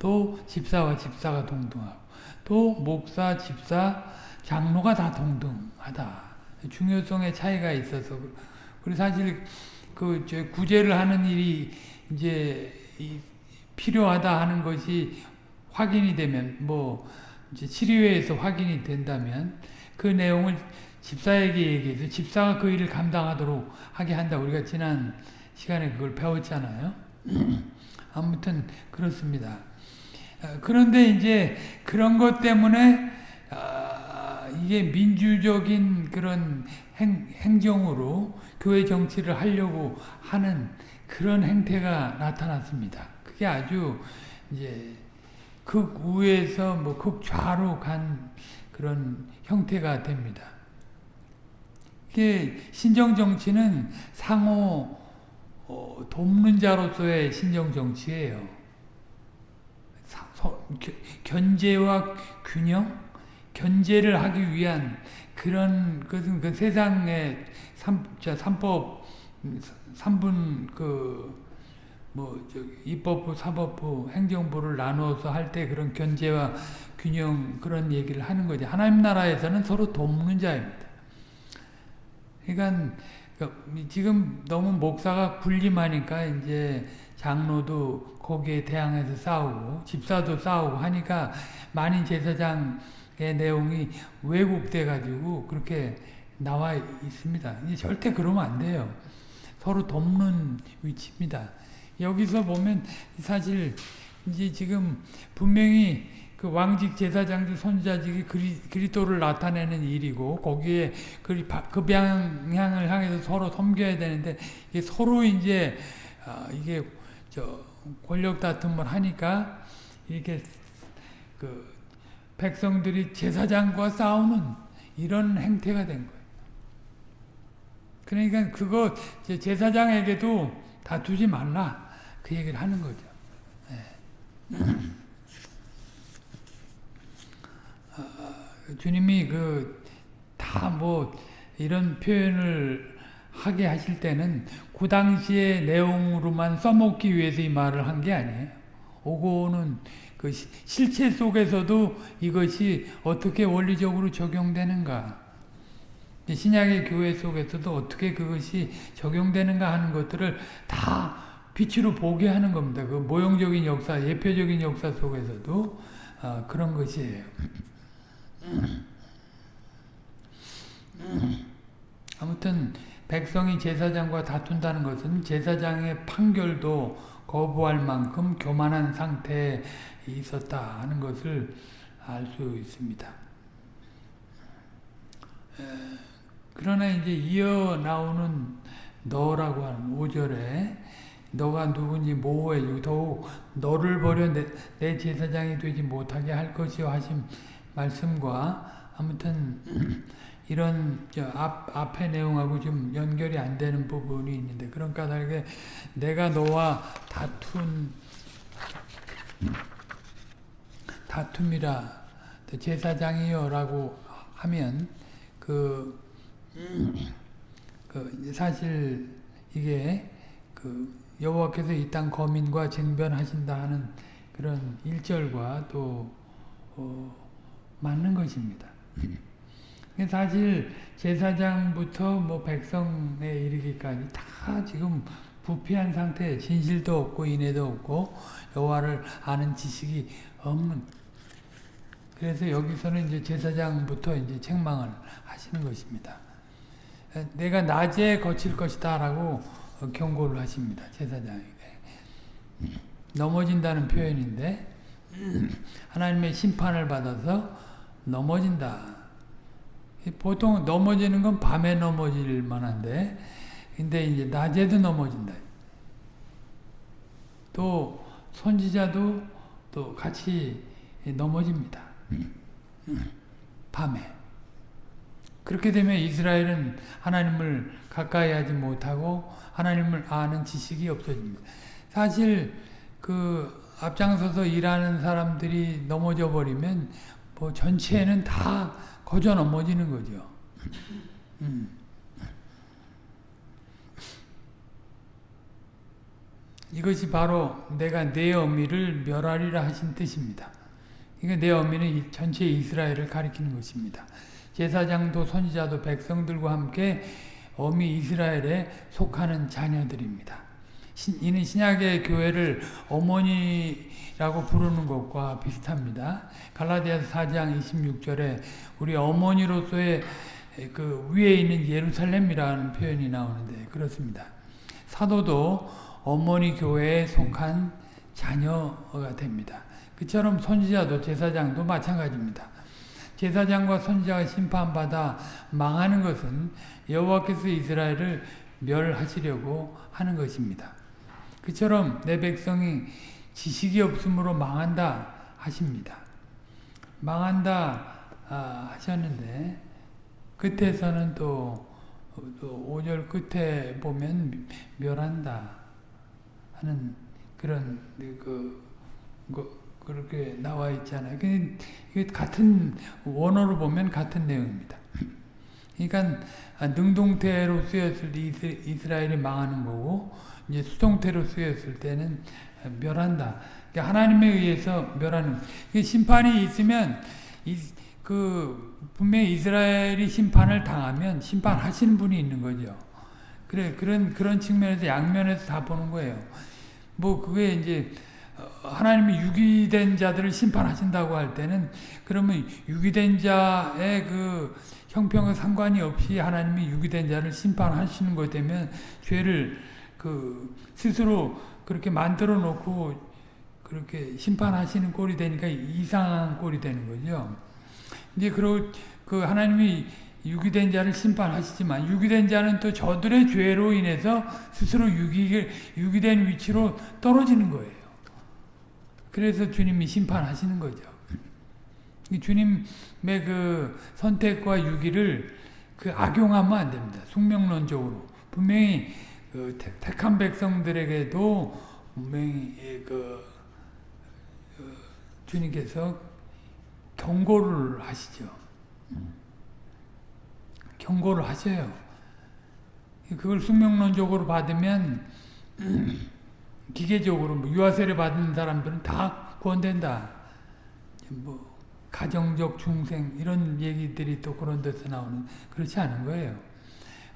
또 집사와 집사가 동등하고 또 목사, 집사, 장로가 다 동등하다. 중요성의 차이가 있어서 그리고 사실 그 구제를 하는 일이 이제 필요하다 하는 것이 확인이 되면 뭐 이제 치료회에서 확인이 된다면 그 내용을 집사에게 얘기해서 집사가 그 일을 감당하도록 하게 한다. 우리가 지난 시간에 그걸 배웠잖아요. 아무튼 그렇습니다. 아, 그런데 이제 그런 것 때문에 아, 이게 민주적인 그런 행, 행정으로 교회 정치를 하려고 하는 그런 행태가 나타났습니다. 그게 아주 이제 극우에서 뭐 극좌로 간 그런 형태가 됩니다. 이게 신정 정치는 상호 어, 돕는 자로서의 신정 정치예요. 견제와 균형 견제를 하기 위한 그런 것은 그 세상의 삼, 자, 삼법 삼분 그뭐 입법부, 사법부, 행정부를 나누어서 할 때 그런 견제와 균형 그런 얘기를 하는 거지. 하나님 나라에서는 서로 돕는 자입니다. 그러니까 지금 너무 목사가 군림하니까 이제 장로도 거기에 대항해서 싸우고 집사도 싸우고 하니까 많은 제사장의 내용이 왜곡돼 가지고 그렇게 나와 있습니다. 절대 그러면 안 돼요. 서로 돕는 위치입니다. 여기서 보면 사실 이제 지금 분명히 그 왕직 제사장직 선자직이 그리, 그리스도를 나타내는 일이고 거기에 그, 그 방향을 향해서 서로 섬겨야 되는데 이게 서로 이제 어, 이게 저 권력 다툼을 하니까 이렇게 그 백성들이 제사장과 싸우는 이런 행태가 된 거예요. 그러니까 그거 제사장에게도 다투지 말라 그 얘기를 하는 거죠. 네. 주님이 그 다 뭐 이런 표현을 하게 하실 때는 그 당시의 내용으로만 써먹기 위해서 이 말을 한 게 아니에요. 오고는 그 실체 속에서도 이것이 어떻게 원리적으로 적용되는가 신약의 교회 속에서도 어떻게 그것이 적용되는가 하는 것들을 다 빛으로 보게 하는 겁니다. 그 모형적인 역사, 예표적인 역사 속에서도 어, 그런 것이에요. 아무튼 백성이 제사장과 다툰다는 것은 제사장의 판결도 거부할 만큼 교만한 상태에 있었다 하는 것을 알 수 있습니다. 그러나 이제 이어 나오는 너라고 하는 5절에 너가 누군지 모호해지고 더욱 너를 버려 내, 내 제사장이 되지 못하게 할 것이요 하신 말씀과 아무튼 이런 앞, 앞의 내용하고 좀 연결이 안 되는 부분이 있는데 그런 까닭에 내가 너와 다툰 다툼이라 제사장이요 라고 하면 그, 그 사실 이게 그 여호와께서 이 땅 거민과 쟁변하신다 하는 그런 일절과 또 어, 맞는 것입니다. 사실 제사장부터 뭐 백성에 이르기까지 다 지금 부패한 상태, 진실도 없고 인애도 없고 여호와를 아는 지식이 없는. 그래서 여기서는 이제 제사장부터 이제 책망을 하시는 것입니다. 내가 낮에 거칠 것이다 라고 경고를 하십니다. 제사장에게. 넘어진다는 표현인데 하나님의 심판을 받아서 넘어진다. 보통 넘어지는 건 밤에 넘어질 만한데 근데 이제 낮에도 넘어진다. 또 선지자도 또 같이 넘어집니다. 밤에. 그렇게 되면 이스라엘은 하나님을 가까이 하지 못하고 하나님을 아는 지식이 없어집니다. 사실 그 앞장서서 일하는 사람들이 넘어져 버리면 뭐 전체는 다 거저 넘어지는 거죠. 음. 이것이 바로 내가 내 어미를 멸하리라 하신 뜻입니다. 이게 내 어미는 전체 이스라엘을 가리키는 것입니다. 제사장도 선지자도 백성들과 함께 어미 이스라엘에 속하는 자녀들입니다. 이는 신약의 교회를 어머니라고 부르는 것과 비슷합니다. 갈라디아서 4장 26절에 우리 어머니로서의 그 위에 있는 예루살렘이라는 표현이 나오는데 그렇습니다. 사도도 어머니 교회에 속한 자녀가 됩니다. 그처럼 선지자도 제사장도 마찬가지입니다. 제사장과 선지자가 심판받아 망하는 것은 여호와께서 이스라엘을 멸하시려고 하는 것입니다. 그처럼 내 백성이 지식이 없으므로 망한다 하십니다. 망한다 아, 하셨는데 끝에서는 또, 또 5절 끝에 보면 멸한다 하는 그런 그, 그 그렇게 나와 있잖아요. 이게 같은 원어로 보면 같은 내용입니다. 그러니까 능동태로 쓰였을 때 이스라엘이 망하는 거고 이제 수동태로 쓰였을 때는 멸한다. 그러니까 하나님에 의해서 멸하는. 심판이 있으면 그 분명히 이스라엘이 심판을 당하면 심판하시는 분이 있는 거죠. 그래 그런 그런 측면에서 양면에서 다 보는 거예요. 뭐 그게 이제 어, 하나님이 유기된 자들을 심판하신다고 할 때는 그러면 유기된 자의 그 형평과 상관이 없이 하나님이 유기된 자를 심판하시는 것 되면 죄를 그 스스로 그렇게 만들어 놓고 그렇게 심판하시는 꼴이 되니까 이상한 꼴이 되는 거죠. 이제 그러 그 하나님이 유기된 자를 심판하시지만 유기된 자는 또 저들의 죄로 인해서 스스로 유기 유기된 위치로 떨어지는 거예요. 그래서 주님이 심판하시는 거죠. 주님의 그 선택과 유기를 그 악용하면 안 됩니다. 숙명론적으로. 분명히 그 택한 백성들에게도 분명히 그, 그 주님께서 경고를 하시죠. 경고를 하셔요. 그걸 숙명론적으로 받으면 기계적으로 뭐 유아세례 받은 사람들은 다 구원된다. 뭐 가정적 중생 이런 얘기들이 또 그런 데서 나오는 그렇지 않은 거예요.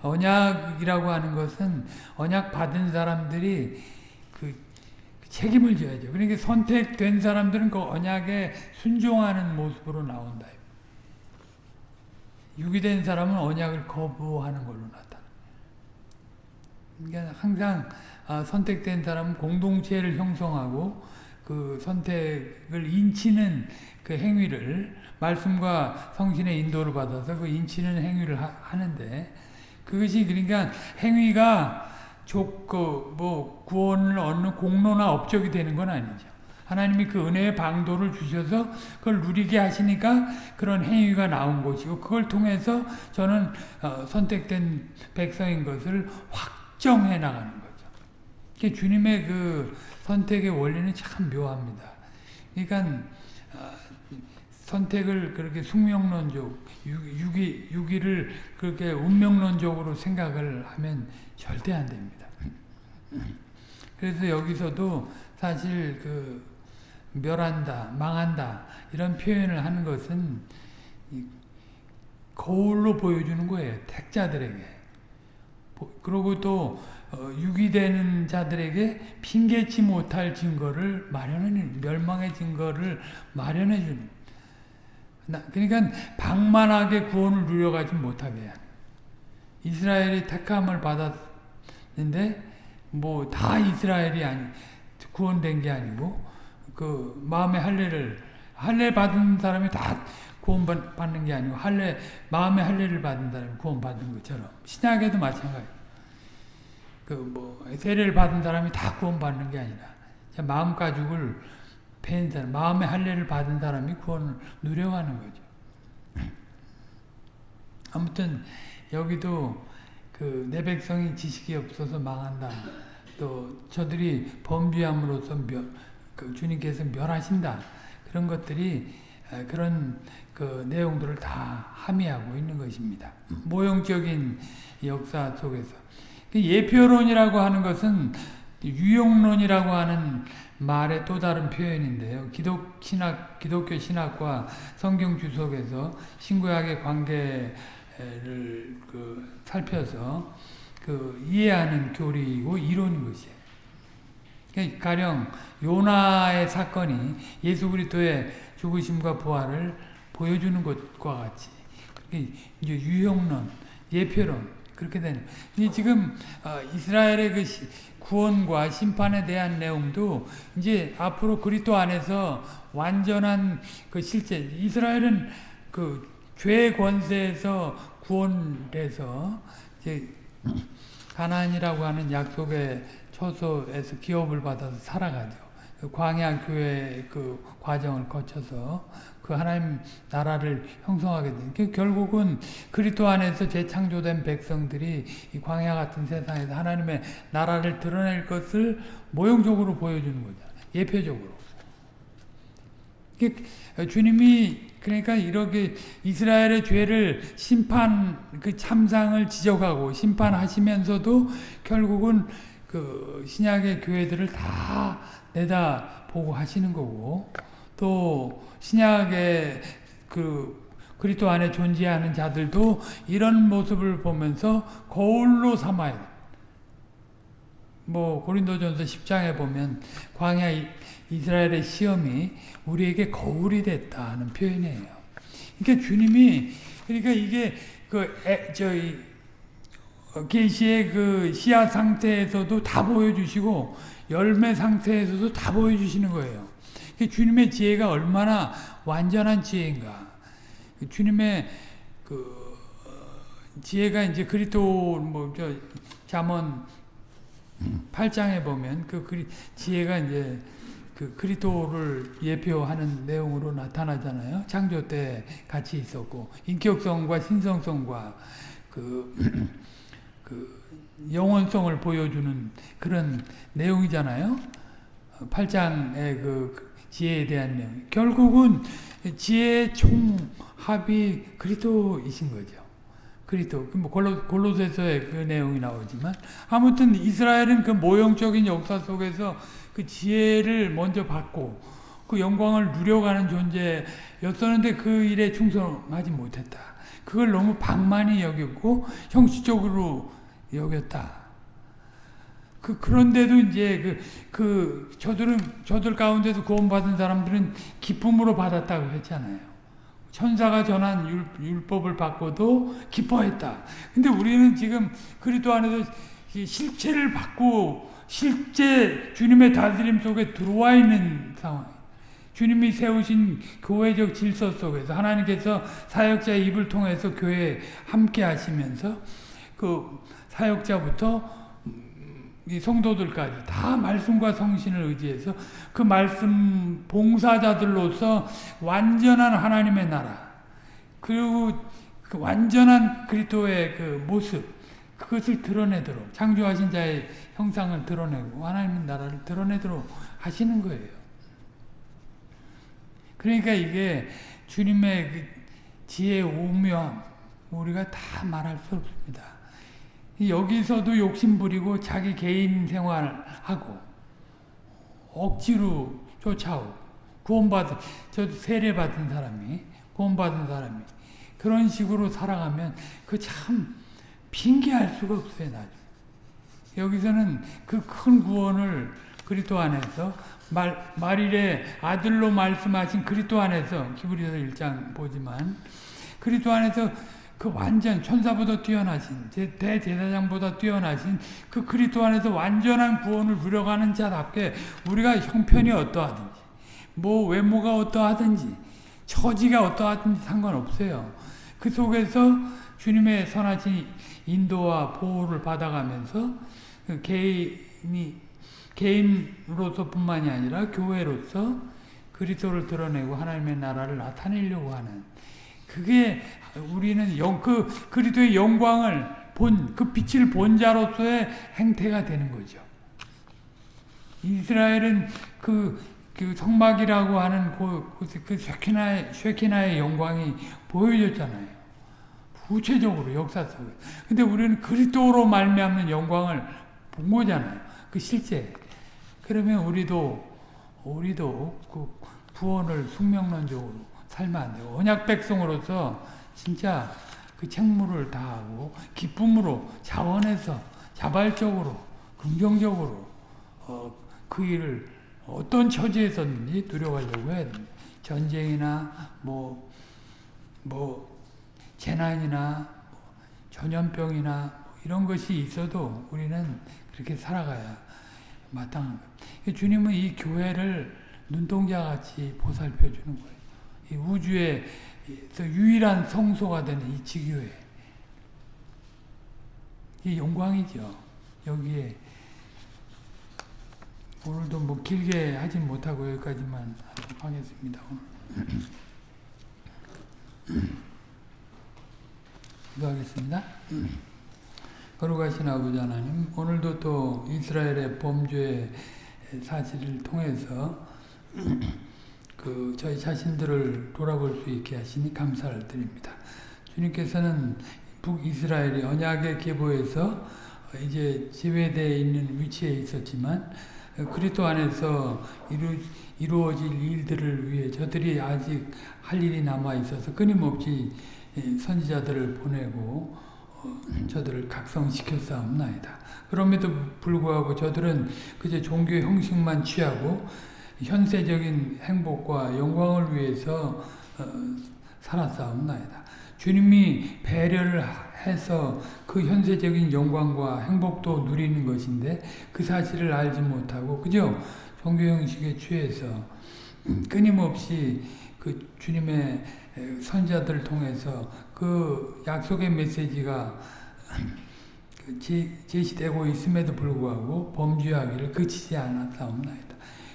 언약이라고 하는 것은 언약 받은 사람들이 그 책임을 져야죠. 그러니까 선택된 사람들은 그 언약에 순종하는 모습으로 나온다. 유기된 사람은 언약을 거부하는 걸로 나타나. 그러니까 항상 아, 선택된 사람은 공동체를 형성하고 그 선택을 인치는 그 행위를 말씀과 성신의 인도를 받아서 그 인치는 행위를 하, 는데 그것이 그러니까 행위가 좋고 뭐 구원을 얻는 공로나 업적이 되는 건 아니죠. 하나님이 그 은혜의 방도를 주셔서 그걸 누리게 하시니까 그런 행위가 나온 것이고 그걸 통해서 저는 어, 선택된 백성인 것을 확정해 나가는. 주님의 그 선택의 원리는 참 묘합니다. 그러니까 어, 선택을 그렇게 숙명론적, 유기, 유기를 그렇게 운명론적으로 생각을 하면 절대 안 됩니다. 그래서 여기서도 사실 그 멸한다, 망한다 이런 표현을 하는 것은 거울로 보여주는 거예요. 택자들에게. 그리고 또 어, 유기되는 자들에게 핑계치 못할 증거를 마련해 멸망의 증거를 마련해 주는 그러니까 방만하게 구원을 누려가지 못하게 해야 이스라엘이 택함을 받았는데 뭐 다 이스라엘이 아니 구원된 게 아니고 그 마음의 할례를 할례 받은 사람이 다 구원받는 게 아니고 할례 마음의 할례를 받은 사람이 구원받은 것처럼 신약에도 마찬가지. 그뭐 세례를 받은 사람이 다 구원받는 게 아니라 마음 가죽을 팬 사람, 마음의 할례를 받은 사람이 구원을 누려가는 거죠. 아무튼 여기도 그 내 백성이 지식이 없어서 망한다. 또 저들이 범죄함으로써 멸, 그 주님께서 멸하신다. 그런 것들이 그런 그 내용들을 다 함의하고 있는 것입니다. 모형적인 역사 속에서 그 예표론이라고 하는 것은 유용론이라고 하는 말의 또 다른 표현인데요. 기독 신학, 기독교 신학과 성경 주석에서 신구약의 관계를 그 살펴서 그 이해하는 교리이고 이론인 것이에요. 그러니까 가령 요나의 사건이 예수 그리스도의 죽으심과 부활을 보여주는 것과 같이 이제 유형론, 예표론 그렇게 되는. 지금 어, 이스라엘의 그 구원과 심판에 대한 내용도 이제 앞으로 그리스도 안에서 완전한 그 실제 이스라엘은 그죄 권세에서 구원돼서 이제 가나안이라고 하는 약속의 초소에서 기업을 받아서 살아가죠. 그 광야 교회 그 과정을 거쳐서 그 하나님 나라를 형성하게 된. 그 결국은 그리스도 안에서 재창조된 백성들이 이 광야 같은 세상에서 하나님의 나라를 드러낼 것을 모형적으로 보여주는 거죠. 예표적으로. 주님이 그러니까 이렇게 이스라엘의 죄를 심판 그 참상을 지적하고 심판하시면서도 결국은 그 신약의 교회들을 다 내다 보고 하시는 거고 또 신약의 그 그리스도 안에 존재하는 자들도 이런 모습을 보면서 거울로 삼아야 뭐 고린도전서 10장에 보면 광야 이스라엘의 시험이 우리에게 거울이 됐다는 표현이에요. 그러니까 주님이 그러니까 이게 그 에, 저희 계시의 그 씨앗 상태에서도 다 보여주시고 열매 상태에서도 다 보여주시는 거예요. 주님의 지혜가 얼마나 완전한 지혜인가. 주님의 그 지혜가 이제 그리스도 뭐저 잠언 8장에 보면 그 지혜가 이제 그 그리스도를 예표하는 내용으로 나타나잖아요. 창조 때 같이 있었고 인격성과 신성성과 그, 그 영원성을 보여주는 그런 내용이잖아요. 8장의 그 지혜에 대한 내용. 결국은 지혜의 총합이 그리스도이신 거죠. 그리스도. 뭐 골로, 골로새서의 그 내용이 나오지만 아무튼 이스라엘은 그 모형적인 역사 속에서 그 지혜를 먼저 받고 그 영광을 누려가는 존재였었는데 그 일에 충성하지 못했다. 그걸 너무 방만히 여겼고 형식적으로 여겼다. 그 그런데도 이제 그, 그 저들은 저들 가운데서 구원받은 사람들은 기쁨으로 받았다고 했잖아요. 천사가 전한 율, 법을 받고도 기뻐했다. 근데 우리는 지금 그리스도 안에서 실체를 받고 실제 주님의 다스림 속에 들어와 있는 상황. 주님이 세우신 교회적 질서 속에서 하나님께서 사역자의 입을 통해서 교회에 함께 하시면서 그 사역자부터 이 성도들까지 다 말씀과 성신을 의지해서 그 말씀 봉사자들로서 완전한 하나님의 나라 그리고 그 완전한 그리스도의 그 모습 그것을 드러내도록 창조하신 자의 형상을 드러내고 하나님의 나라를 드러내도록 하시는 거예요. 그러니까 이게 주님의 그 지혜의 오묘함 우리가 다 말할 수 없습니다. 여기서도 욕심 부리고 자기 개인 생활하고 억지로 쫓아오고 구원받은 저 세례받은 사람이 구원받은 사람이 그런 식으로 살아가면 그 참 핑계할 수가 없어요. 나중 여기서는 그 큰 구원을 그리스도 안에서 말, 말일에 아들로 말씀하신 그리스도 안에서 기브리서 1장 보지만 그리스도 안에서 그 완전 천사보다 뛰어나신 대제사장보다 뛰어나신 그 그리스도 안에서 완전한 구원을 누려가는 자답게 우리가 형편이 어떠하든지 뭐 외모가 어떠하든지 처지가 어떠하든지 상관없어요. 그 속에서 주님의 선하신 인도와 보호를 받아가면서 그 개인이 개인으로서뿐만이 아니라 교회로서 그리스도를 드러내고 하나님의 나라를 나타내려고 하는 그게 우리는 영, 그 그리스도의 영광을 본 그 빛을 본 자로서의 행태가 되는 거죠. 이스라엘은 그, 그 성막이라고 하는 그, 그 쉐키나의, 쉐키나의 영광이 보여졌잖아요. 구체적으로 역사 속에. 근데 우리는 그리스도로 말미암는 영광을 본 거잖아요. 그 실제. 그러면 우리도 우리도 그 구원을 숙명론적으로 살면 안 돼요. 언약 백성으로서 진짜 그 책무를 다하고 기쁨으로 자원해서 자발적으로 긍정적으로 어, 그 일을 어떤 처지에서든지 누려가려고 해야 됩니다. 전쟁이나 뭐뭐 뭐 재난이나 전염병이나 이런 것이 있어도 우리는 그렇게 살아가야 마땅한 거예요. 주님은 이 교회를 눈동자같이 보살펴 주는 거예요. 이 우주에서 유일한 성소가 되는 이 지교회. 이 영광이죠. 여기에 오늘도 뭐 길게 하진 못하고 여기까지만 하겠습니다. 기도하겠습니다. 거룩하신 아버지 하나님, 오늘도 또 이스라엘의 범죄 사실을 통해서 그그 저희 자신들을 돌아볼 수 있게 하시니 감사를 드립니다. 주님께서는 북이스라엘이 언약의 계보에서 이제 제외되어 있는 위치에 있었지만 그리스도 안에서 이루, 이루어질 일들을 위해 저들이 아직 할 일이 남아 있어서 끊임없이 선지자들을 보내고 어, 저들을 각성시켰사옵나이다. 그럼에도 불구하고 저들은 그저 종교의 형식만 취하고 현세적인 행복과 영광을 위해서 어, 살았사옵나이다. 주님이 배려를 해서 그 현세적인 영광과 행복도 누리는 것인데 그 사실을 알지 못하고 그저 종교 형식에 취해서 끊임없이 그 주님의 선자들을 통해서 그 약속의 메시지가 그 제시되고 있음에도 불구하고 범죄하기를 그치지 않았사옵나이다.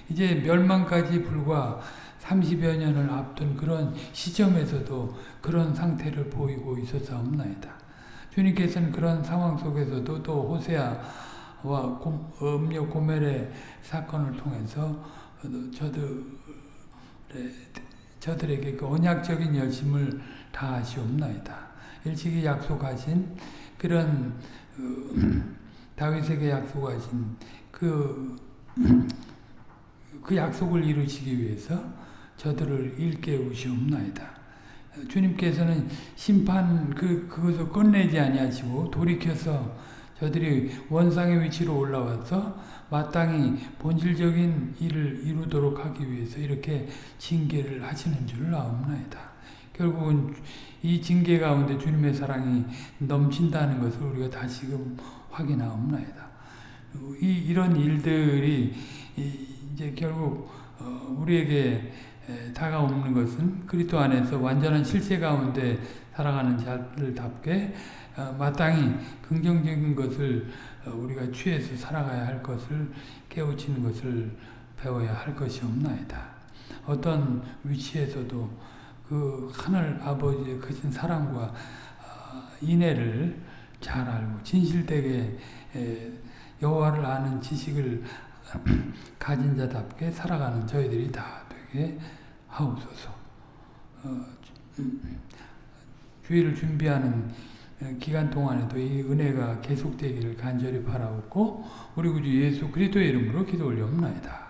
이제 멸망까지 불과 30여 년을 앞둔 그런 시점에서도 그런 상태를 보이고 있었사옵나이다. 주님께서는 그런 상황 속에서도 또 호세아와 음료 고멜의 사건을 통해서 저들의, 저들에게 그 언약적인 열심을 다하시옵나이다. 일찍이 약속하신 그런 그 다윗에게 약속하신 그, 그 약속을 이루시기 위해서 저들을 일깨우시옵나이다. 주님께서는 심판 그 그것을 끝내지 아니하시고 돌이켜서 저들이 원상의 위치로 올라와서 마땅히 본질적인 일을 이루도록 하기 위해서 이렇게 징계를 하시는 줄 아옵나이다. 결국은 이 징계 가운데 주님의 사랑이 넘친다는 것을 우리가 다시금 확인하옵나이다. 이 이런 일들이 이제 결국 어, 우리에게 다가오는 것은 그리스도 안에서 완전한 실세 가운데 살아가는 자들답게 어, 마땅히 긍정적인 것을 어, 우리가 취해서 살아가야 할 것을 깨우치는 것을 배워야 할 것이 없나이다. 어떤 위치에서도 그 하늘 아버지의 크신 사랑과 어, 인애를 잘 알고 진실되게 여호와를 아는 지식을 가진 자답게 살아가는 저희들이 다 되게 하옵소서. 어, 주의를 준비하는 기간 동안에도 이 은혜가 계속되기를 간절히 바라옵고 우리 구주 예수 그리스도의 이름으로 기도 올려옵나이다.